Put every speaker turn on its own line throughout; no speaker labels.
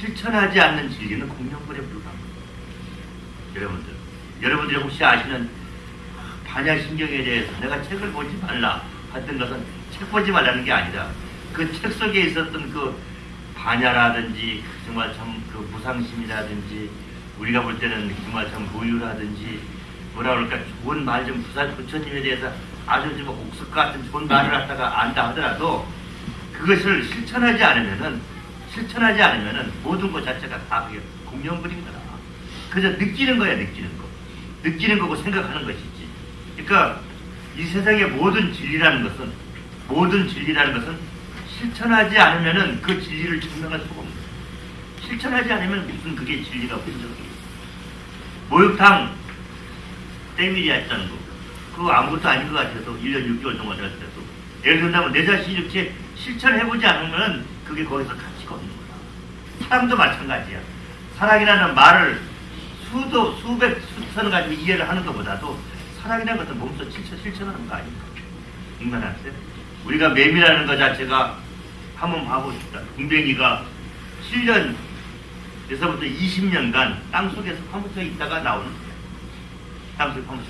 실천하지 않는 진리는 공룡불에 불과합니다. 여러분들, 여러분들이 혹시 아시는 반야신경에 대해서 내가 책을 보지 말라 했던 것은 책 보지 말라는 게 아니라 그 책 속에 있었던 그 반야라든지 정말 참 그 무상심이라든지 우리가 볼 때는 정말 참 고유라든지 뭐라 그럴까 좋은 말 좀 부산 부처님에 대해서 아주 좀 옥석 같은 좋은 말을 갖다가 안다 하더라도 그것을 실천하지 않으면은 실천하지 않으면은 모든 것 자체가 다 그게 공룡불인 거다. 그저 느끼는 거야 느끼는 거. 느끼는 거고 생각하는 것이지. 그러니까 이 세상의 모든 진리라는 것은 모든 진리라는 것은 실천하지 않으면은 그 진리를 증명할 수가 없는 거야. 실천하지 않으면 무슨 그게 진리가 분적이 목욕탕 때밀이 했다는 거. 그거 아무것도 아닌 것 같아서 1년 6개월 동안 할 때도. 예를 들면 내 자신이 이렇게 실천해보지 않으면 그게 거기서 가치가 없는 거야. 사랑도 마찬가지야. 사랑이라는 말을 수도, 수백, 수천 가지고 이해를 하는 것보다도 사랑이라는 것은 몸소 실천, 실천하는 거 아닙니까? 인간한테. 우리가 매미라는 것 자체가 한번 봐봅시다. 궁뎅이가 7년, 에서부터 20년간 땅 속에서 파묻혀 있다가 나오는 거야. 땅 속에 파묻혀.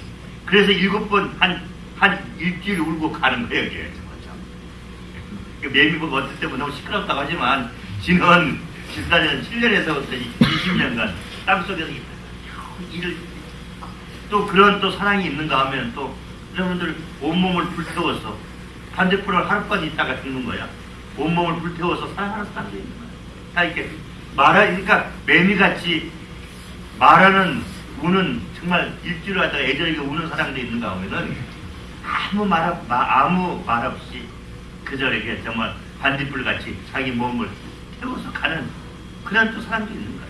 그래서 일곱 번, 한, 한 일주일 울고 가는 거예요, 이게. 정말 참. 그 매미 보고 어떨 때보다 너무 시끄럽다고 하지만, 지난 14년, 7년에서부터 20년간 땅 속에서 있다가 일을, 또 그런 또 사랑이 있는가 하면 또, 여러분들 온몸을 불태워서 반대풀을 하루까지 있다가 죽는 거야. 온몸을 불태워서 사랑하는 사람도 있는 거야. 다 이렇게 말하, 그러니까 매미같이 말하는, 우는, 정말 일주일 하다가 애절하게 우는 사람도 있는가 하면은 아무 말, 아무 말 없이 그저 이렇게 정말 반딧불 같이 자기 몸을 태워서 가는 그런 또 사람도 있는 거야.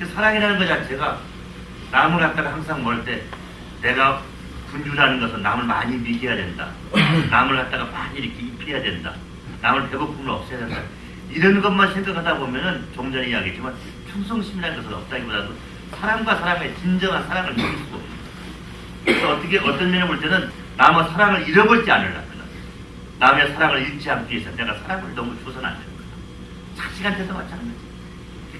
그 사랑이라는 것 자체가 남을 갖다가 항상 먹을 때 내가 군주라는 것은 남을 많이 미겨야 된다. 남을 갖다가 많이 이렇게 입혀야 된다. 남을 배고픔을 없애야 된다. 이런 것만 생각하다 보면은 좀 전에 이야기했지만 충성심이라는 것은 없다기보다도 사람과 사람의 진정한 사랑을 느낄 수가 거예요. 그래서 어떻게 어떤 면에 볼 때는 남의 사랑을 잃어버리지 않으려면 남의 사랑을 잃지 않기 위해서 내가 사랑을 너무 줘서는 안 되는 거야. 자식한테도 마찬가지.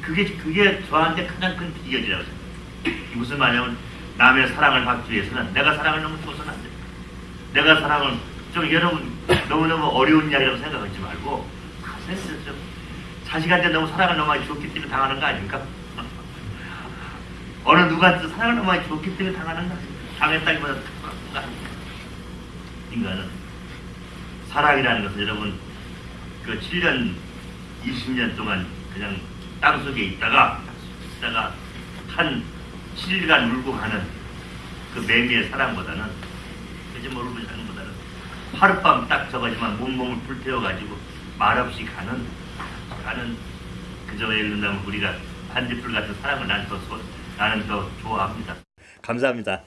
그게 그게 저한테 가장 큰 비결이라고 생각해요. 무슨 말이냐면 남의 사랑을 받기 위해서는 내가 사랑을 너무 줘서는 안 돼. 내가 사랑을 좀 여러분 너무너무 어려운 이야기라고 생각하지 말고 가슴에 좀 자식한테 너무 사랑을 너무 많이 줬기 때문에 당하는 거 아닙니까? 어느 누구한테 사랑을 너무 많이 줬기 때문에 당하는 거 아닙니까? 당했다기보다 더 아닙니까? 인간은 사랑이라는 것은 여러분 그 7년 20년 동안 그냥 땅 속에 있다가 있다가 한 7일간 울고 가는 그 매미의 사랑보다는 그저 뭐 울고 사는 보다는 하룻밤 딱 저거지만 몸몸을 불태워가지고 말없이 가는 가는 그저 예를 들면 우리가 반딧불 같은 사랑을 난 더, 나는 더 좋아합니다. 감사합니다.